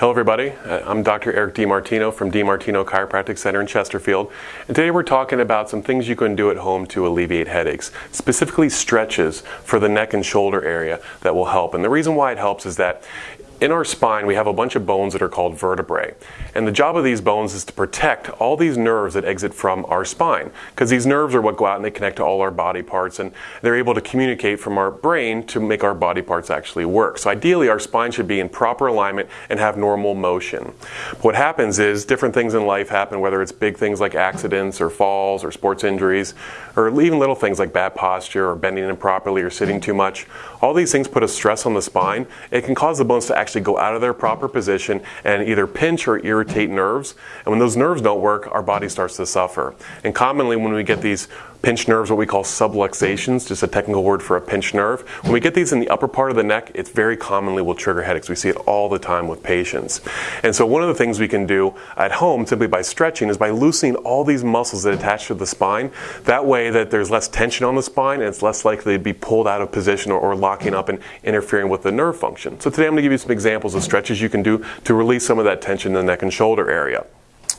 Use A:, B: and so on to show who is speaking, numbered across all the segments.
A: Hello everybody, uh, I'm Dr. Eric DiMartino from DiMartino Chiropractic Center in Chesterfield and today we're talking about some things you can do at home to alleviate headaches, specifically stretches for the neck and shoulder area that will help. And the reason why it helps is that in our spine, we have a bunch of bones that are called vertebrae. And the job of these bones is to protect all these nerves that exit from our spine. Because these nerves are what go out and they connect to all our body parts and they're able to communicate from our brain to make our body parts actually work. So ideally, our spine should be in proper alignment and have normal motion. But What happens is different things in life happen, whether it's big things like accidents or falls or sports injuries, or even little things like bad posture or bending improperly or sitting too much. All these things put a stress on the spine. It can cause the bones to actually actually go out of their proper position and either pinch or irritate nerves. And when those nerves don't work, our body starts to suffer. And commonly when we get these pinched nerves, what we call subluxations, just a technical word for a pinched nerve. When we get these in the upper part of the neck, it very commonly will trigger headaches. We see it all the time with patients. And so one of the things we can do at home simply by stretching is by loosening all these muscles that attach to the spine. That way that there's less tension on the spine and it's less likely to be pulled out of position or, or locking up and interfering with the nerve function. So today I'm going to give you some examples of stretches you can do to release some of that tension in the neck and shoulder area.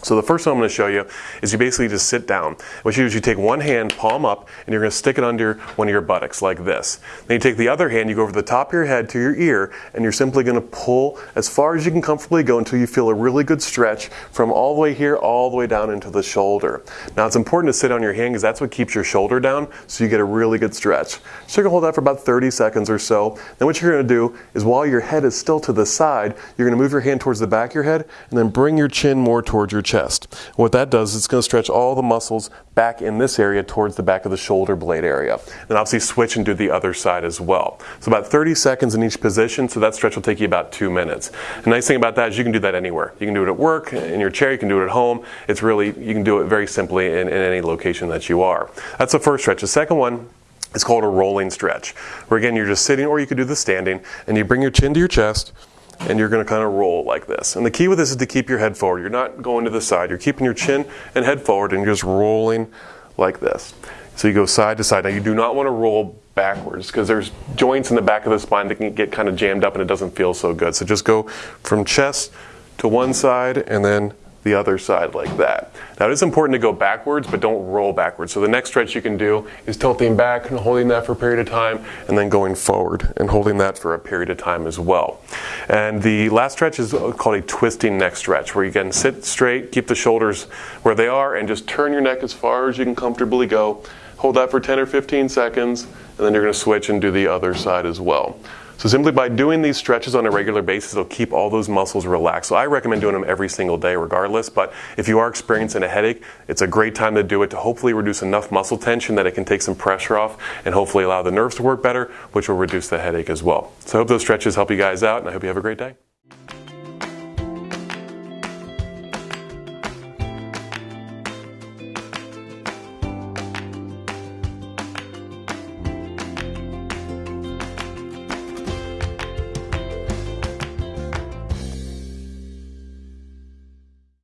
A: So the first one I'm going to show you is you basically just sit down. What you do is you take one hand, palm up, and you're going to stick it under one of your buttocks like this. Then you take the other hand, you go over the top of your head to your ear, and you're simply going to pull as far as you can comfortably go until you feel a really good stretch from all the way here all the way down into the shoulder. Now it's important to sit on your hand because that's what keeps your shoulder down so you get a really good stretch. So you're going to hold that for about 30 seconds or so. Then what you're going to do is while your head is still to the side, you're going to move your hand towards the back of your head and then bring your chin more towards your chest. What that does is it's going to stretch all the muscles back in this area towards the back of the shoulder blade area. Then obviously switch and do the other side as well. So about 30 seconds in each position, so that stretch will take you about two minutes. The nice thing about that is you can do that anywhere. You can do it at work, in your chair, you can do it at home. It's really, you can do it very simply in, in any location that you are. That's the first stretch. The second one it's called a rolling stretch, where again you're just sitting or you could do the standing, and you bring your chin to your chest, and you're going to kind of roll like this. And the key with this is to keep your head forward. You're not going to the side. You're keeping your chin and head forward and you're just rolling like this. So you go side to side. Now you do not want to roll backwards because there's joints in the back of the spine that can get kind of jammed up and it doesn't feel so good. So just go from chest to one side and then the other side like that. Now it is important to go backwards, but don't roll backwards. So the next stretch you can do is tilting back and holding that for a period of time, and then going forward and holding that for a period of time as well. And the last stretch is called a twisting neck stretch, where you can sit straight, keep the shoulders where they are, and just turn your neck as far as you can comfortably go. Hold that for 10 or 15 seconds, and then you're going to switch and do the other side as well. So simply by doing these stretches on a regular basis, it'll keep all those muscles relaxed. So I recommend doing them every single day regardless, but if you are experiencing a headache, it's a great time to do it to hopefully reduce enough muscle tension that it can take some pressure off and hopefully allow the nerves to work better, which will reduce the headache as well. So I hope those stretches help you guys out and I hope you have a great day.